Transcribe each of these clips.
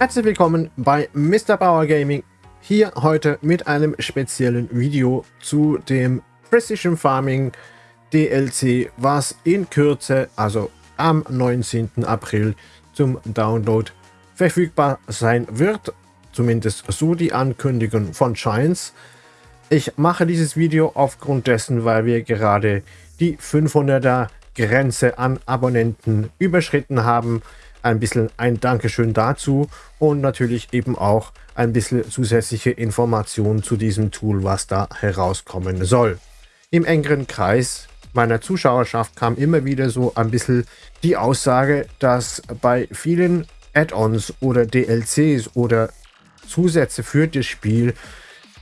Herzlich willkommen bei Mr. Bauer Gaming. Hier heute mit einem speziellen Video zu dem Precision Farming DLC, was in Kürze, also am 19. April zum Download verfügbar sein wird. Zumindest so die Ankündigung von Giants. Ich mache dieses Video aufgrund dessen, weil wir gerade die 500er Grenze an Abonnenten überschritten haben. Ein bisschen ein Dankeschön dazu und natürlich eben auch ein bisschen zusätzliche Informationen zu diesem Tool, was da herauskommen soll. Im engeren Kreis meiner Zuschauerschaft kam immer wieder so ein bisschen die Aussage, dass bei vielen Add-ons oder DLCs oder Zusätze für das Spiel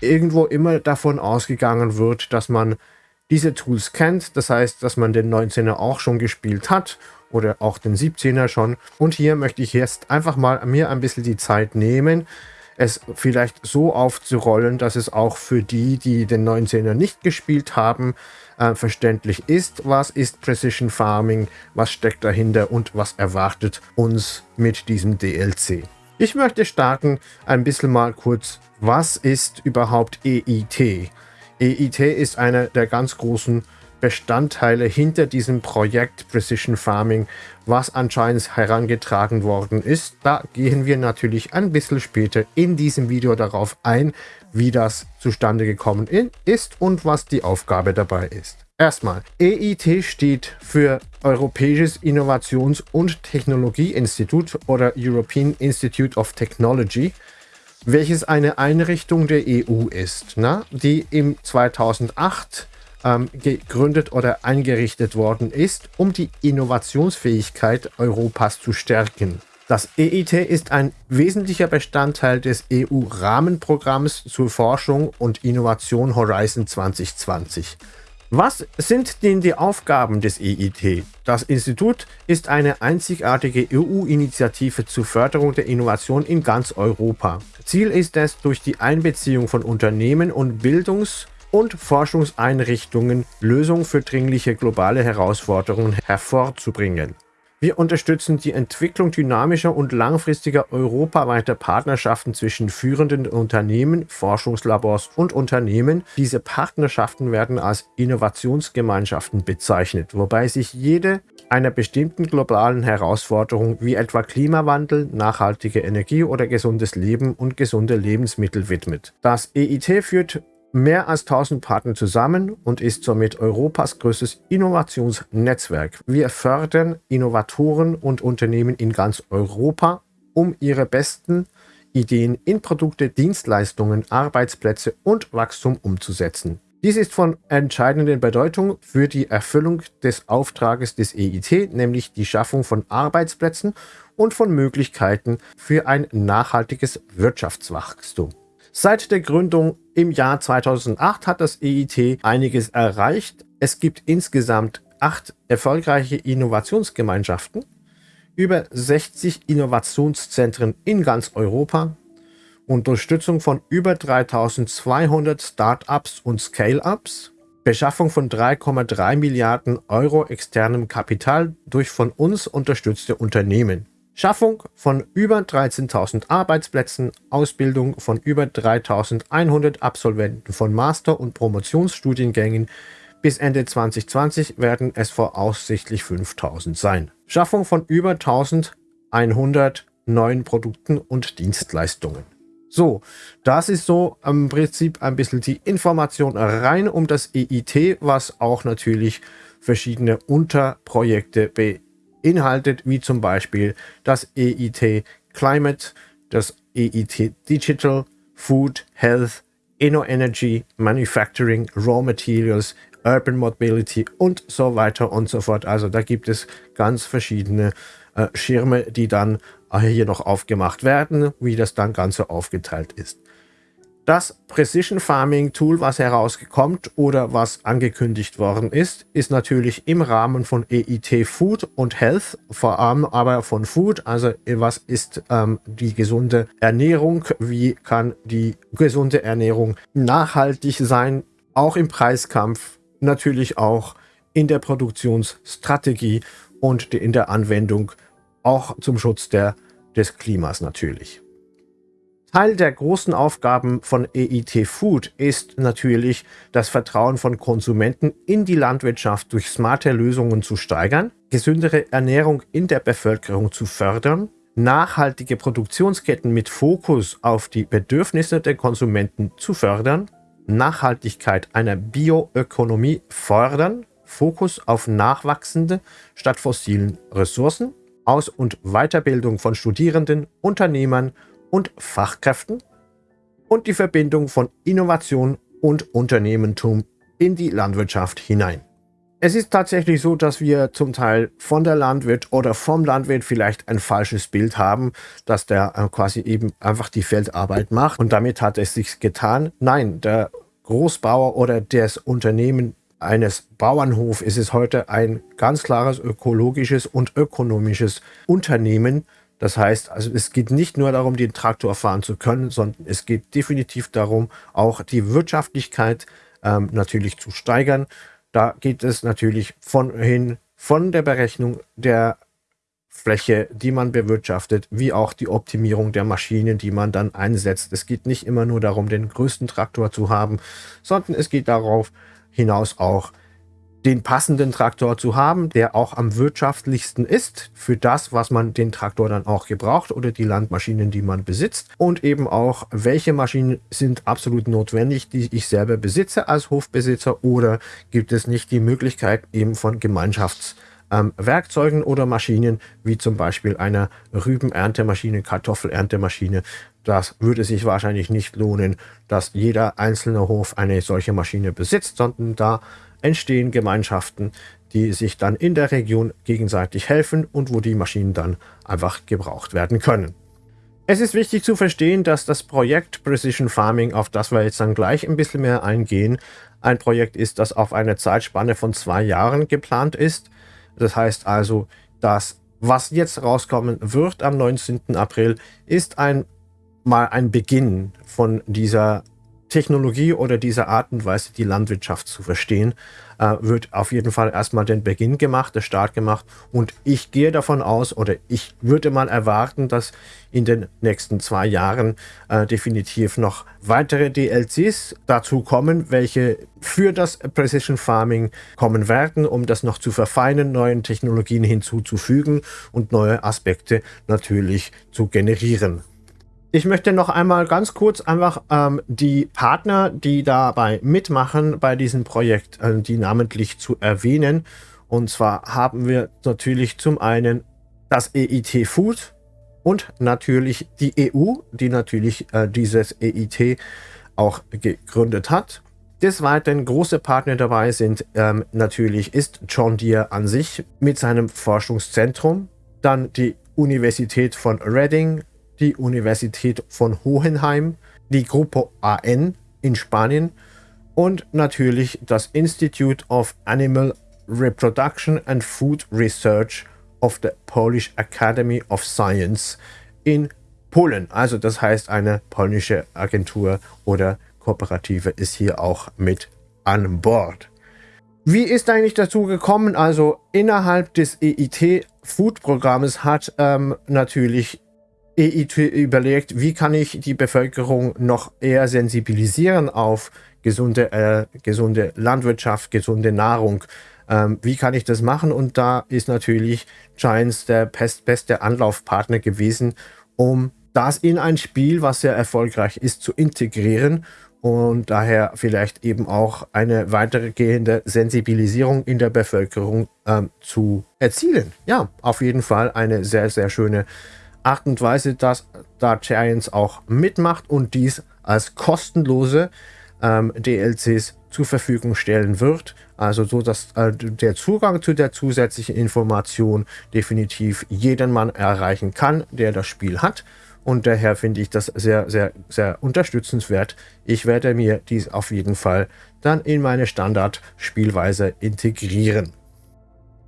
irgendwo immer davon ausgegangen wird, dass man diese Tools kennt. Das heißt, dass man den 19er auch schon gespielt hat oder auch den 17er schon. Und hier möchte ich jetzt einfach mal mir ein bisschen die Zeit nehmen, es vielleicht so aufzurollen, dass es auch für die, die den 19er nicht gespielt haben, äh, verständlich ist. Was ist Precision Farming? Was steckt dahinter und was erwartet uns mit diesem DLC? Ich möchte starten ein bisschen mal kurz, was ist überhaupt EIT? EIT ist einer der ganz großen Bestandteile hinter diesem Projekt Precision Farming, was anscheinend herangetragen worden ist. Da gehen wir natürlich ein bisschen später in diesem Video darauf ein, wie das zustande gekommen ist und was die Aufgabe dabei ist. Erstmal, EIT steht für Europäisches Innovations- und Technologieinstitut oder European Institute of Technology, welches eine Einrichtung der EU ist, na, die im 2008 ähm, gegründet oder eingerichtet worden ist, um die Innovationsfähigkeit Europas zu stärken. Das EIT ist ein wesentlicher Bestandteil des EU-Rahmenprogramms zur Forschung und Innovation Horizon 2020. Was sind denn die Aufgaben des EIT? Das Institut ist eine einzigartige EU-Initiative zur Förderung der Innovation in ganz Europa. Ziel ist es, durch die Einbeziehung von Unternehmen und Bildungs- und Forschungseinrichtungen Lösungen für dringliche globale Herausforderungen hervorzubringen. Wir unterstützen die Entwicklung dynamischer und langfristiger europaweiter Partnerschaften zwischen führenden Unternehmen, Forschungslabors und Unternehmen. Diese Partnerschaften werden als Innovationsgemeinschaften bezeichnet, wobei sich jede einer bestimmten globalen Herausforderung wie etwa Klimawandel, nachhaltige Energie oder gesundes Leben und gesunde Lebensmittel widmet. Das EIT führt mehr als 1000 Partner zusammen und ist somit Europas größtes Innovationsnetzwerk. Wir fördern Innovatoren und Unternehmen in ganz Europa, um ihre besten Ideen in Produkte, Dienstleistungen, Arbeitsplätze und Wachstum umzusetzen. Dies ist von entscheidender Bedeutung für die Erfüllung des Auftrages des EIT, nämlich die Schaffung von Arbeitsplätzen und von Möglichkeiten für ein nachhaltiges Wirtschaftswachstum. Seit der Gründung im Jahr 2008 hat das EIT einiges erreicht. Es gibt insgesamt acht erfolgreiche Innovationsgemeinschaften, über 60 Innovationszentren in ganz Europa, Unterstützung von über 3200 Startups und Scale-Ups, Beschaffung von 3,3 Milliarden Euro externem Kapital durch von uns unterstützte Unternehmen. Schaffung von über 13.000 Arbeitsplätzen, Ausbildung von über 3.100 Absolventen von Master- und Promotionsstudiengängen. Bis Ende 2020 werden es voraussichtlich 5.000 sein. Schaffung von über 1.100 neuen Produkten und Dienstleistungen. So, das ist so im Prinzip ein bisschen die Information rein um das EIT, was auch natürlich verschiedene Unterprojekte beinhaltet beinhaltet, wie zum Beispiel das EIT Climate, das EIT Digital, Food, Health, Energy, Manufacturing, Raw Materials, Urban Mobility und so weiter und so fort. Also da gibt es ganz verschiedene äh, Schirme, die dann hier noch aufgemacht werden, wie das dann Ganze aufgeteilt ist. Das Precision Farming Tool, was herausgekommt oder was angekündigt worden ist, ist natürlich im Rahmen von EIT Food und Health, vor allem aber von Food, also was ist ähm, die gesunde Ernährung, wie kann die gesunde Ernährung nachhaltig sein, auch im Preiskampf, natürlich auch in der Produktionsstrategie und in der Anwendung, auch zum Schutz der, des Klimas natürlich. Teil der großen Aufgaben von EIT Food ist natürlich, das Vertrauen von Konsumenten in die Landwirtschaft durch smarte Lösungen zu steigern, gesündere Ernährung in der Bevölkerung zu fördern, nachhaltige Produktionsketten mit Fokus auf die Bedürfnisse der Konsumenten zu fördern, Nachhaltigkeit einer Bioökonomie fördern, Fokus auf nachwachsende statt fossilen Ressourcen, Aus- und Weiterbildung von Studierenden, Unternehmern und Fachkräften und die Verbindung von Innovation und Unternehmertum in die Landwirtschaft hinein. Es ist tatsächlich so, dass wir zum Teil von der Landwirt oder vom Landwirt vielleicht ein falsches Bild haben, dass der äh, quasi eben einfach die Feldarbeit macht und damit hat es sich getan. Nein, der Großbauer oder das Unternehmen eines Bauernhofs ist es heute ein ganz klares ökologisches und ökonomisches Unternehmen, das heißt, also es geht nicht nur darum, den Traktor fahren zu können, sondern es geht definitiv darum, auch die Wirtschaftlichkeit ähm, natürlich zu steigern. Da geht es natürlich von hin von der Berechnung der Fläche, die man bewirtschaftet, wie auch die Optimierung der Maschinen, die man dann einsetzt. Es geht nicht immer nur darum, den größten Traktor zu haben, sondern es geht darauf hinaus auch, den passenden Traktor zu haben, der auch am wirtschaftlichsten ist für das, was man den Traktor dann auch gebraucht oder die Landmaschinen, die man besitzt und eben auch, welche Maschinen sind absolut notwendig, die ich selber besitze als Hofbesitzer oder gibt es nicht die Möglichkeit eben von Gemeinschaftswerkzeugen ähm, oder Maschinen, wie zum Beispiel einer Rübenerntemaschine, Kartoffelerntemaschine. Das würde sich wahrscheinlich nicht lohnen, dass jeder einzelne Hof eine solche Maschine besitzt, sondern da entstehen Gemeinschaften, die sich dann in der Region gegenseitig helfen und wo die Maschinen dann einfach gebraucht werden können. Es ist wichtig zu verstehen, dass das Projekt Precision Farming, auf das wir jetzt dann gleich ein bisschen mehr eingehen, ein Projekt ist, das auf eine Zeitspanne von zwei Jahren geplant ist. Das heißt also, dass was jetzt rauskommen wird am 19. April, ist ein, ein Beginn von dieser Technologie oder diese Art und Weise, die Landwirtschaft zu verstehen, äh, wird auf jeden Fall erstmal den Beginn gemacht, der Start gemacht. Und ich gehe davon aus oder ich würde mal erwarten, dass in den nächsten zwei Jahren äh, definitiv noch weitere DLCs dazu kommen, welche für das Precision Farming kommen werden, um das noch zu verfeinern, neuen Technologien hinzuzufügen und neue Aspekte natürlich zu generieren. Ich möchte noch einmal ganz kurz einfach ähm, die Partner, die dabei mitmachen bei diesem Projekt, äh, die namentlich zu erwähnen. Und zwar haben wir natürlich zum einen das EIT Food und natürlich die EU, die natürlich äh, dieses EIT auch gegründet hat. Des Weiteren große Partner dabei sind ähm, natürlich ist John Deere an sich mit seinem Forschungszentrum, dann die Universität von Reading, die Universität von Hohenheim, die Gruppe AN in Spanien und natürlich das Institute of Animal Reproduction and Food Research of the Polish Academy of Science in Polen. Also das heißt, eine polnische Agentur oder Kooperative ist hier auch mit an Bord. Wie ist eigentlich dazu gekommen? Also innerhalb des EIT Food Programmes hat ähm, natürlich überlegt, wie kann ich die Bevölkerung noch eher sensibilisieren auf gesunde, äh, gesunde Landwirtschaft, gesunde Nahrung. Ähm, wie kann ich das machen? Und da ist natürlich Giants der beste Anlaufpartner gewesen, um das in ein Spiel, was sehr erfolgreich ist, zu integrieren und daher vielleicht eben auch eine weitergehende Sensibilisierung in der Bevölkerung ähm, zu erzielen. Ja, auf jeden Fall eine sehr, sehr schöne Art und Weise, dass da Giants auch mitmacht und dies als kostenlose ähm, DLCs zur Verfügung stellen wird. Also so, dass äh, der Zugang zu der zusätzlichen Information definitiv jeden Mann erreichen kann, der das Spiel hat. Und daher finde ich das sehr, sehr, sehr unterstützenswert. Ich werde mir dies auf jeden Fall dann in meine Standardspielweise integrieren.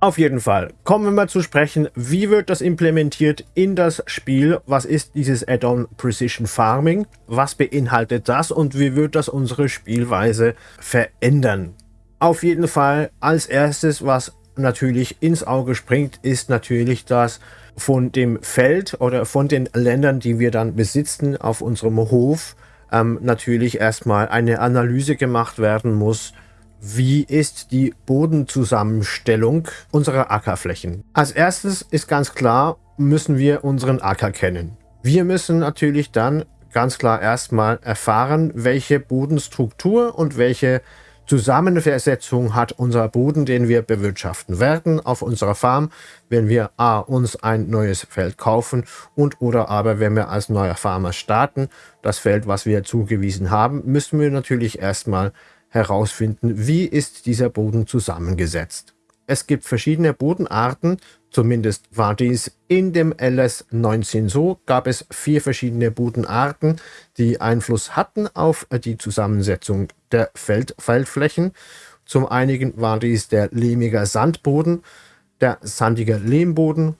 Auf jeden Fall. Kommen wir mal zu sprechen, wie wird das implementiert in das Spiel? Was ist dieses Add-on Precision Farming? Was beinhaltet das und wie wird das unsere Spielweise verändern? Auf jeden Fall als erstes, was natürlich ins Auge springt, ist natürlich, dass von dem Feld oder von den Ländern, die wir dann besitzen auf unserem Hof, ähm, natürlich erstmal eine Analyse gemacht werden muss, wie ist die Bodenzusammenstellung unserer Ackerflächen. Als erstes ist ganz klar, müssen wir unseren Acker kennen. Wir müssen natürlich dann ganz klar erstmal erfahren, welche Bodenstruktur und welche Zusammensetzung hat unser Boden, den wir bewirtschaften werden auf unserer Farm, wenn wir A, uns ein neues Feld kaufen und oder aber wenn wir als neuer Farmer starten, das Feld, was wir zugewiesen haben, müssen wir natürlich erstmal herausfinden, wie ist dieser Boden zusammengesetzt. Es gibt verschiedene Bodenarten, zumindest war dies in dem LS 19 so, gab es vier verschiedene Bodenarten, die Einfluss hatten auf die Zusammensetzung der Feld Feldflächen. Zum einen war dies der lehmige Sandboden, der sandige Lehmboden,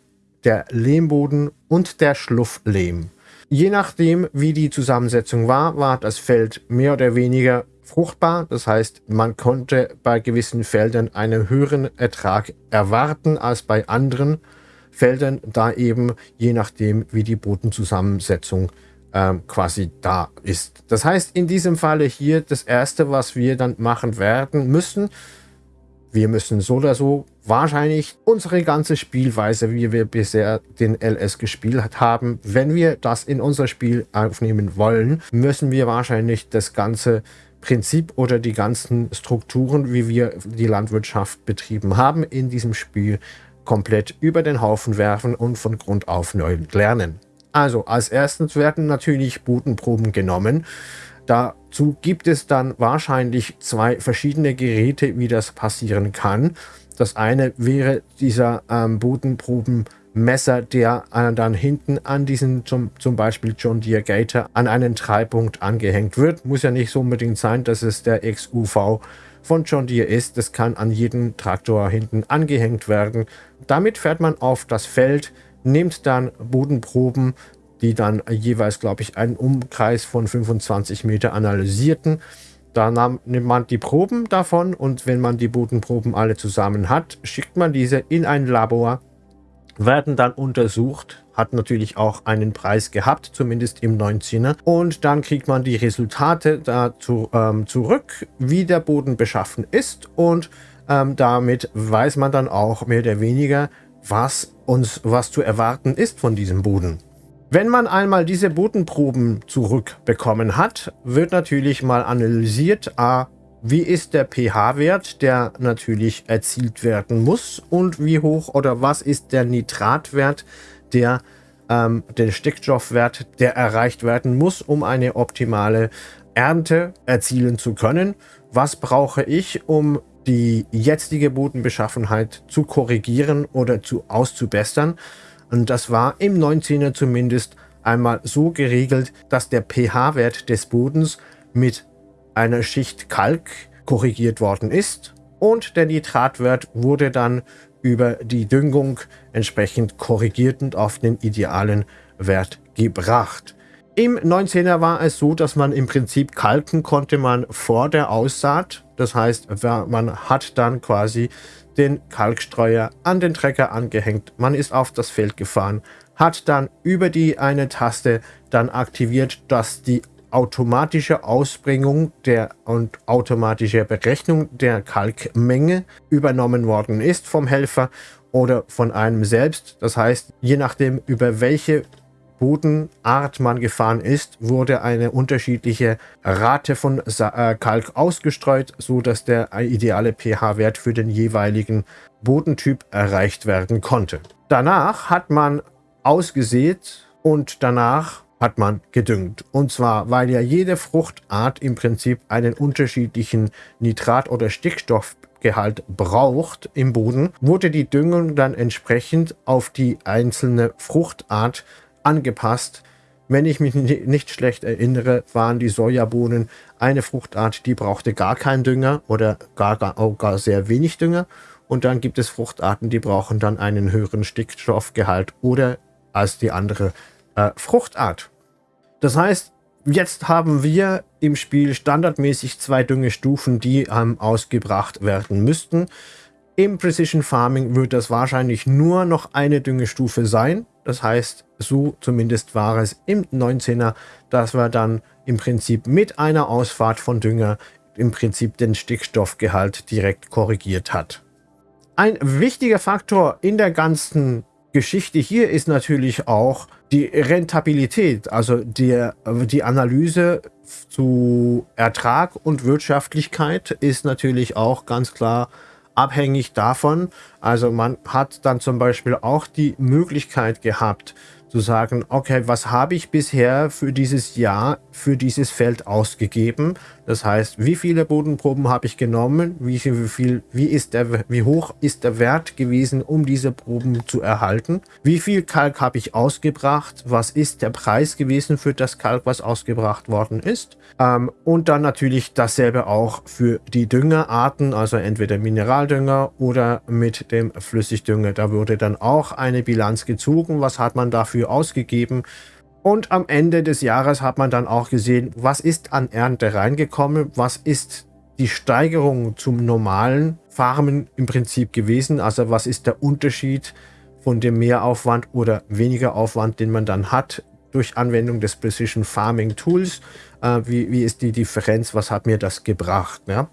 der Lehmboden und der Schlufflehm. Je nachdem, wie die Zusammensetzung war, war das Feld mehr oder weniger fruchtbar. Das heißt, man konnte bei gewissen Feldern einen höheren Ertrag erwarten als bei anderen Feldern, da eben je nachdem, wie die Bodenzusammensetzung ähm, quasi da ist. Das heißt, in diesem Falle hier das Erste, was wir dann machen werden müssen, wir müssen so oder so wahrscheinlich unsere ganze Spielweise, wie wir bisher den LS gespielt haben, wenn wir das in unser Spiel aufnehmen wollen, müssen wir wahrscheinlich das ganze Prinzip oder die ganzen Strukturen, wie wir die Landwirtschaft betrieben haben, in diesem Spiel komplett über den Haufen werfen und von Grund auf neu lernen. Also als erstes werden natürlich Bodenproben genommen. Dazu gibt es dann wahrscheinlich zwei verschiedene Geräte, wie das passieren kann. Das eine wäre dieser ähm, Bodenproben Messer, der dann hinten an diesen zum, zum Beispiel John Deere Gator an einen Treipunkt angehängt wird. Muss ja nicht so unbedingt sein, dass es der XUV von John Deere ist. Das kann an jeden Traktor hinten angehängt werden. Damit fährt man auf das Feld, nimmt dann Bodenproben, die dann jeweils, glaube ich, einen Umkreis von 25 Meter analysierten. Da nahm, nimmt man die Proben davon und wenn man die Bodenproben alle zusammen hat, schickt man diese in ein Labor werden dann untersucht, hat natürlich auch einen Preis gehabt, zumindest im 19er. Und dann kriegt man die Resultate dazu ähm, zurück, wie der Boden beschaffen ist und ähm, damit weiß man dann auch mehr oder weniger, was uns was zu erwarten ist von diesem Boden. Wenn man einmal diese Bodenproben zurückbekommen hat, wird natürlich mal analysiert, a, wie ist der pH-Wert, der natürlich erzielt werden muss und wie hoch oder was ist der Nitratwert, der ähm, der Stickstoffwert, der erreicht werden muss, um eine optimale Ernte erzielen zu können. Was brauche ich, um die jetzige Bodenbeschaffenheit zu korrigieren oder zu auszubessern? Und das war im 19er zumindest einmal so geregelt, dass der pH-Wert des Bodens mit einer Schicht Kalk korrigiert worden ist und der Nitratwert wurde dann über die Düngung entsprechend korrigiert und auf den idealen Wert gebracht. Im 19er war es so, dass man im Prinzip kalken konnte man vor der Aussaat. Das heißt, man hat dann quasi den Kalkstreuer an den Trecker angehängt. Man ist auf das Feld gefahren, hat dann über die eine Taste dann aktiviert, dass die automatische Ausbringung der und automatische Berechnung der Kalkmenge übernommen worden ist vom Helfer oder von einem selbst. Das heißt, je nachdem über welche Bodenart man gefahren ist, wurde eine unterschiedliche Rate von äh, Kalk ausgestreut, so dass der ideale pH-Wert für den jeweiligen Bodentyp erreicht werden konnte. Danach hat man ausgesät und danach hat man gedüngt. Und zwar, weil ja jede Fruchtart im Prinzip einen unterschiedlichen Nitrat- oder Stickstoffgehalt braucht im Boden, wurde die Düngung dann entsprechend auf die einzelne Fruchtart angepasst. Wenn ich mich nicht schlecht erinnere, waren die Sojabohnen eine Fruchtart, die brauchte gar keinen Dünger oder gar, gar, auch gar sehr wenig Dünger. Und dann gibt es Fruchtarten, die brauchen dann einen höheren Stickstoffgehalt oder als die andere äh, Fruchtart. Das heißt, jetzt haben wir im Spiel standardmäßig zwei Düngestufen, die ähm, ausgebracht werden müssten. Im Precision Farming wird das wahrscheinlich nur noch eine Düngestufe sein. Das heißt, so zumindest war es im 19er, dass wir dann im Prinzip mit einer Ausfahrt von Dünger im Prinzip den Stickstoffgehalt direkt korrigiert hat. Ein wichtiger Faktor in der ganzen Geschichte hier ist natürlich auch die Rentabilität, also die, die Analyse zu Ertrag und Wirtschaftlichkeit ist natürlich auch ganz klar abhängig davon. Also man hat dann zum Beispiel auch die Möglichkeit gehabt, zu sagen, okay, was habe ich bisher für dieses Jahr für dieses Feld ausgegeben? Das heißt, wie viele Bodenproben habe ich genommen? Wie viel, wie viel, wie ist der, wie hoch ist der Wert gewesen, um diese Proben zu erhalten? Wie viel Kalk habe ich ausgebracht? Was ist der Preis gewesen für das Kalk, was ausgebracht worden ist? Ähm, und dann natürlich dasselbe auch für die Düngerarten, also entweder Mineraldünger oder mit dem Flüssigdünger. Da wurde dann auch eine Bilanz gezogen. Was hat man dafür ausgegeben? Und am Ende des Jahres hat man dann auch gesehen, was ist an Ernte reingekommen, was ist die Steigerung zum normalen Farmen im Prinzip gewesen, also was ist der Unterschied von dem Mehraufwand oder weniger Aufwand, den man dann hat durch Anwendung des Precision Farming Tools, äh, wie, wie ist die Differenz, was hat mir das gebracht. Ja?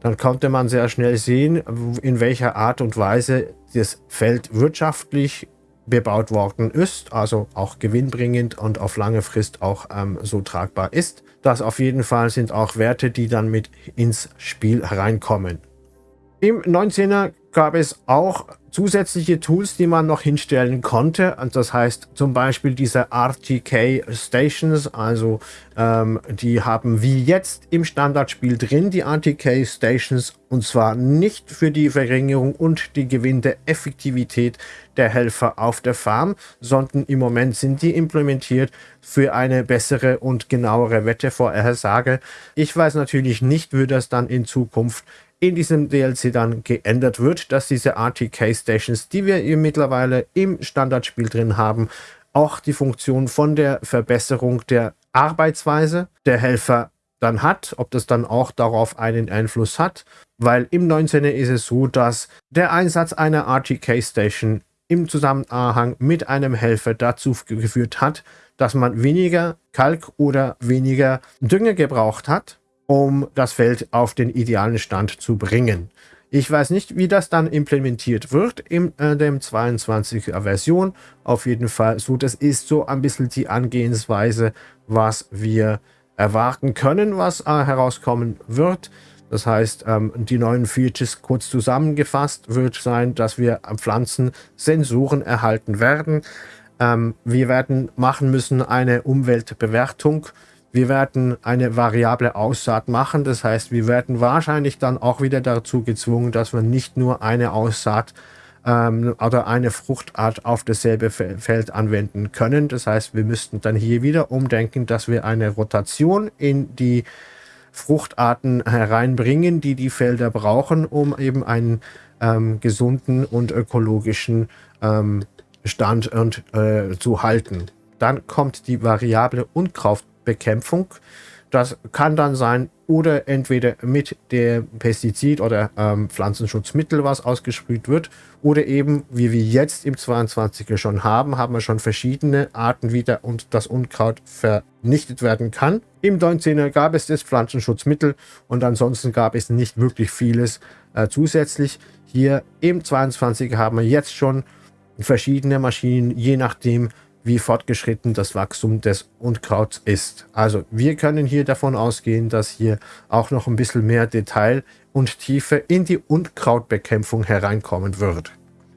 Dann konnte man sehr schnell sehen, in welcher Art und Weise das Feld wirtschaftlich bebaut worden ist, also auch gewinnbringend und auf lange Frist auch ähm, so tragbar ist. Das auf jeden Fall sind auch Werte, die dann mit ins Spiel hereinkommen. Im 19er gab es auch zusätzliche Tools, die man noch hinstellen konnte. Und das heißt zum Beispiel diese RTK Stations, also ähm, die haben wie jetzt im Standardspiel drin, die RTK Stations, und zwar nicht für die Verringerung und die Gewinn der Effektivität der Helfer auf der Farm, sondern im Moment sind die implementiert für eine bessere und genauere Wettervorhersage. Ich weiß natürlich nicht, wie das dann in Zukunft in diesem DLC dann geändert wird, dass diese RTK Stations, die wir hier mittlerweile im Standardspiel drin haben, auch die Funktion von der Verbesserung der Arbeitsweise der Helfer dann hat, ob das dann auch darauf einen Einfluss hat, weil im 19er ist es so, dass der Einsatz einer RTK Station im Zusammenhang mit einem Helfer dazu geführt hat, dass man weniger Kalk oder weniger Dünger gebraucht hat um das Feld auf den idealen Stand zu bringen. Ich weiß nicht, wie das dann implementiert wird in äh, dem 22er Version. Auf jeden Fall so, das ist so ein bisschen die Angehensweise, was wir erwarten können, was äh, herauskommen wird. Das heißt, ähm, die neuen Features kurz zusammengefasst wird sein, dass wir Pflanzen Sensoren erhalten werden. Ähm, wir werden machen müssen eine Umweltbewertung wir werden eine variable Aussaat machen. Das heißt, wir werden wahrscheinlich dann auch wieder dazu gezwungen, dass wir nicht nur eine Aussaat ähm, oder eine Fruchtart auf dasselbe Feld anwenden können. Das heißt, wir müssten dann hier wieder umdenken, dass wir eine Rotation in die Fruchtarten hereinbringen, die die Felder brauchen, um eben einen ähm, gesunden und ökologischen ähm, Stand und, äh, zu halten. Dann kommt die variable Unkraut Bekämpfung. Das kann dann sein, oder entweder mit dem Pestizid oder ähm, Pflanzenschutzmittel, was ausgesprüht wird, oder eben, wie wir jetzt im 22er schon haben, haben wir schon verschiedene Arten, wie der, und das Unkraut vernichtet werden kann. Im 19er gab es das Pflanzenschutzmittel und ansonsten gab es nicht wirklich vieles äh, zusätzlich. Hier im 22er haben wir jetzt schon verschiedene Maschinen, je nachdem, wie fortgeschritten das Wachstum des Unkrauts ist. Also wir können hier davon ausgehen, dass hier auch noch ein bisschen mehr Detail und Tiefe in die Unkrautbekämpfung hereinkommen wird.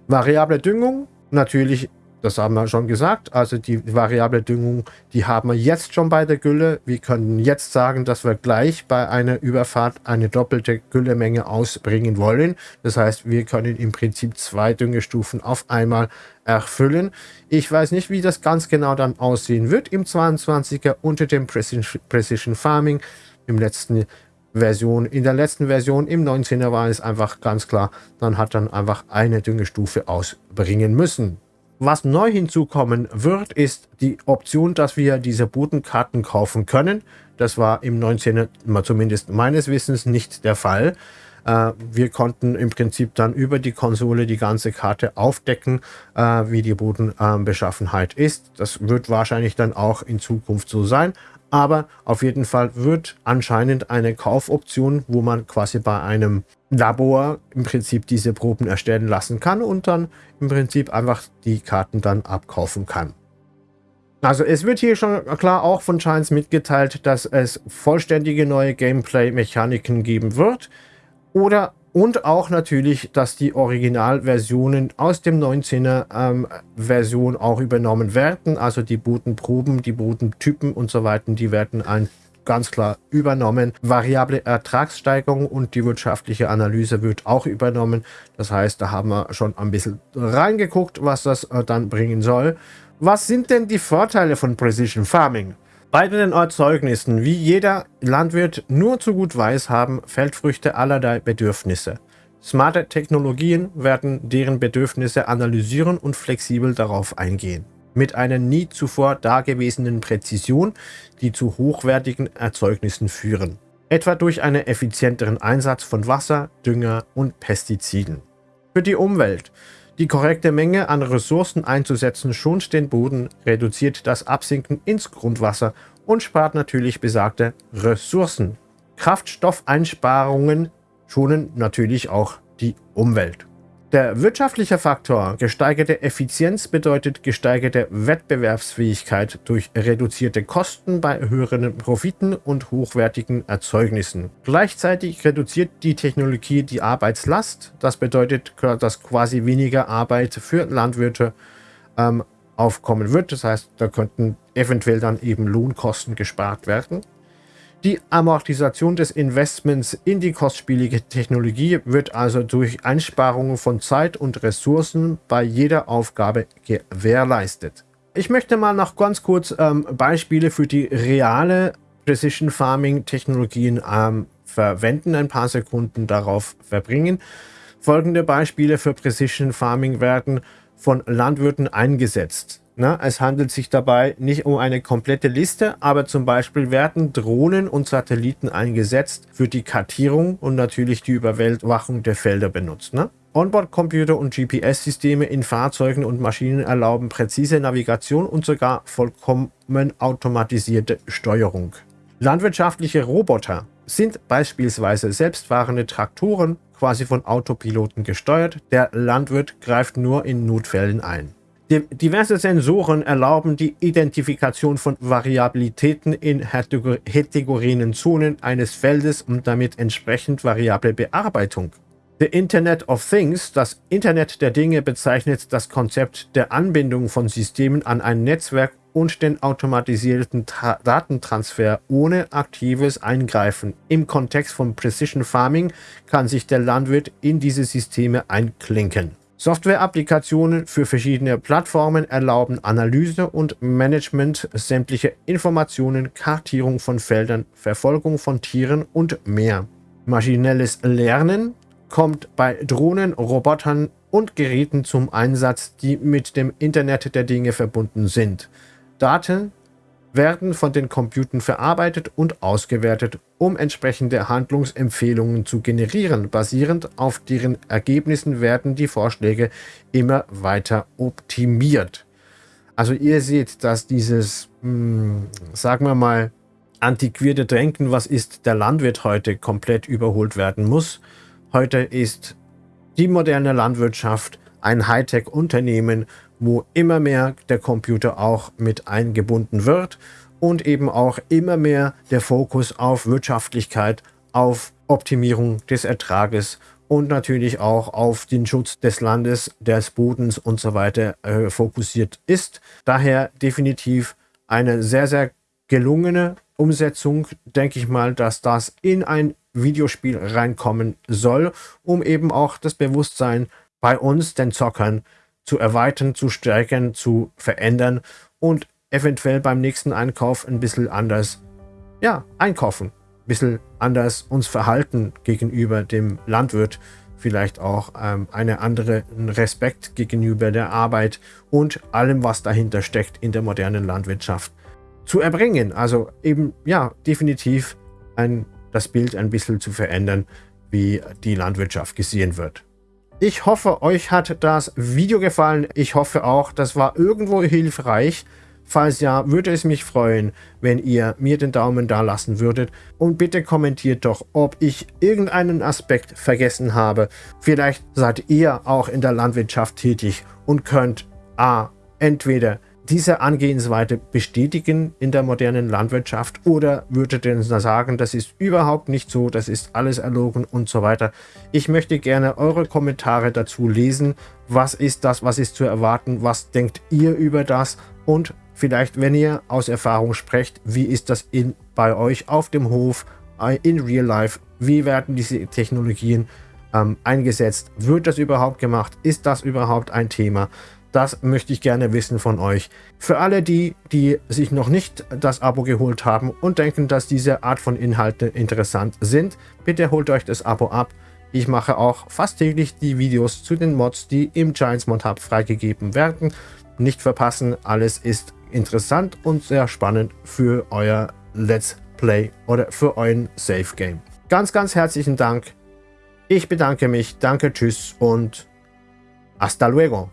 Variable Düngung, natürlich das haben wir schon gesagt. Also die variable Düngung, die haben wir jetzt schon bei der Gülle. Wir können jetzt sagen, dass wir gleich bei einer Überfahrt eine doppelte Güllemenge ausbringen wollen. Das heißt, wir können im Prinzip zwei Düngestufen auf einmal erfüllen. Ich weiß nicht, wie das ganz genau dann aussehen wird im 22er unter dem Precision Farming. Im letzten Version, in der letzten Version im 19er war es einfach ganz klar, man hat dann einfach eine Düngestufe ausbringen müssen. Was neu hinzukommen wird, ist die Option, dass wir diese Bodenkarten kaufen können. Das war im 19. zumindest meines Wissens nicht der Fall. Äh, wir konnten im Prinzip dann über die Konsole die ganze Karte aufdecken, äh, wie die Bodenbeschaffenheit ist. Das wird wahrscheinlich dann auch in Zukunft so sein. Aber auf jeden Fall wird anscheinend eine Kaufoption, wo man quasi bei einem Labor im Prinzip diese Proben erstellen lassen kann und dann im Prinzip einfach die Karten dann abkaufen kann. Also es wird hier schon klar auch von Giants mitgeteilt, dass es vollständige neue Gameplay-Mechaniken geben wird. Oder und auch natürlich, dass die Originalversionen aus dem 19er ähm, Version auch übernommen werden. Also die Bodenproben, die Bodentypen und so weiter, die werden ein ganz klar übernommen. Variable Ertragssteigerung und die wirtschaftliche Analyse wird auch übernommen. Das heißt, da haben wir schon ein bisschen reingeguckt, was das äh, dann bringen soll. Was sind denn die Vorteile von Precision Farming? Bei den Erzeugnissen, wie jeder Landwirt nur zu gut weiß, haben Feldfrüchte allerlei Bedürfnisse. Smarte Technologien werden deren Bedürfnisse analysieren und flexibel darauf eingehen. Mit einer nie zuvor dagewesenen Präzision, die zu hochwertigen Erzeugnissen führen. Etwa durch einen effizienteren Einsatz von Wasser, Dünger und Pestiziden. Für die Umwelt die korrekte Menge an Ressourcen einzusetzen schont den Boden, reduziert das Absinken ins Grundwasser und spart natürlich besagte Ressourcen. Kraftstoffeinsparungen schonen natürlich auch die Umwelt. Der wirtschaftliche Faktor gesteigerte Effizienz bedeutet gesteigerte Wettbewerbsfähigkeit durch reduzierte Kosten bei höheren Profiten und hochwertigen Erzeugnissen. Gleichzeitig reduziert die Technologie die Arbeitslast. Das bedeutet, dass quasi weniger Arbeit für Landwirte ähm, aufkommen wird. Das heißt, da könnten eventuell dann eben Lohnkosten gespart werden. Die Amortisation des Investments in die kostspielige Technologie wird also durch Einsparungen von Zeit und Ressourcen bei jeder Aufgabe gewährleistet. Ich möchte mal noch ganz kurz ähm, Beispiele für die reale Precision Farming Technologien ähm, verwenden, ein paar Sekunden darauf verbringen. Folgende Beispiele für Precision Farming werden von Landwirten eingesetzt. Na, es handelt sich dabei nicht um eine komplette Liste, aber zum Beispiel werden Drohnen und Satelliten eingesetzt für die Kartierung und natürlich die Überwachung der Felder benutzt. Ne? Onboard-Computer und GPS-Systeme in Fahrzeugen und Maschinen erlauben präzise Navigation und sogar vollkommen automatisierte Steuerung. Landwirtschaftliche Roboter sind beispielsweise selbstfahrende Traktoren quasi von Autopiloten gesteuert. Der Landwirt greift nur in Notfällen ein. Diverse Sensoren erlauben die Identifikation von Variabilitäten in heterogenen Zonen eines Feldes und damit entsprechend variable Bearbeitung. The Internet of Things, das Internet der Dinge, bezeichnet das Konzept der Anbindung von Systemen an ein Netzwerk und den automatisierten Tra Datentransfer ohne aktives Eingreifen. Im Kontext von Precision Farming kann sich der Landwirt in diese Systeme einklinken. Software-Applikationen für verschiedene Plattformen erlauben Analyse und Management sämtlicher Informationen, Kartierung von Feldern, Verfolgung von Tieren und mehr. Maschinelles Lernen kommt bei Drohnen, Robotern und Geräten zum Einsatz, die mit dem Internet der Dinge verbunden sind. Daten werden von den Computern verarbeitet und ausgewertet, um entsprechende Handlungsempfehlungen zu generieren. Basierend auf deren Ergebnissen werden die Vorschläge immer weiter optimiert. Also ihr seht, dass dieses, mh, hm, sagen wir mal, antiquierte Denken, was ist der Landwirt heute, komplett überholt werden muss. Heute ist die moderne Landwirtschaft ein Hightech-Unternehmen, wo immer mehr der Computer auch mit eingebunden wird und eben auch immer mehr der Fokus auf Wirtschaftlichkeit, auf Optimierung des Ertrages und natürlich auch auf den Schutz des Landes, des Bodens und so weiter äh, fokussiert ist. Daher definitiv eine sehr, sehr gelungene Umsetzung, denke ich mal, dass das in ein Videospiel reinkommen soll, um eben auch das Bewusstsein bei uns, den Zockern, zu erweitern, zu stärken, zu verändern und eventuell beim nächsten Einkauf ein bisschen anders ja, einkaufen. Ein bisschen anders uns verhalten gegenüber dem Landwirt. Vielleicht auch ähm, eine andere Respekt gegenüber der Arbeit und allem, was dahinter steckt in der modernen Landwirtschaft zu erbringen. Also eben, ja, definitiv ein, das Bild ein bisschen zu verändern wie die Landwirtschaft gesehen wird. Ich hoffe, euch hat das Video gefallen. Ich hoffe auch, das war irgendwo hilfreich. Falls ja, würde es mich freuen, wenn ihr mir den Daumen da lassen würdet. Und bitte kommentiert doch, ob ich irgendeinen Aspekt vergessen habe. Vielleicht seid ihr auch in der Landwirtschaft tätig und könnt A. entweder diese Angehensweise bestätigen in der modernen Landwirtschaft oder würdet ihr sagen, das ist überhaupt nicht so, das ist alles erlogen und so weiter. Ich möchte gerne eure Kommentare dazu lesen. Was ist das, was ist zu erwarten? Was denkt ihr über das? Und vielleicht, wenn ihr aus Erfahrung sprecht, wie ist das in, bei euch auf dem Hof, äh, in Real Life? Wie werden diese Technologien ähm, eingesetzt? Wird das überhaupt gemacht? Ist das überhaupt ein Thema? Das möchte ich gerne wissen von euch. Für alle die, die sich noch nicht das Abo geholt haben und denken, dass diese Art von Inhalte interessant sind, bitte holt euch das Abo ab. Ich mache auch fast täglich die Videos zu den Mods, die im Giants Mod Hub freigegeben werden. Nicht verpassen, alles ist interessant und sehr spannend für euer Let's Play oder für euren Safe Game. Ganz, ganz herzlichen Dank. Ich bedanke mich, danke, tschüss und hasta luego.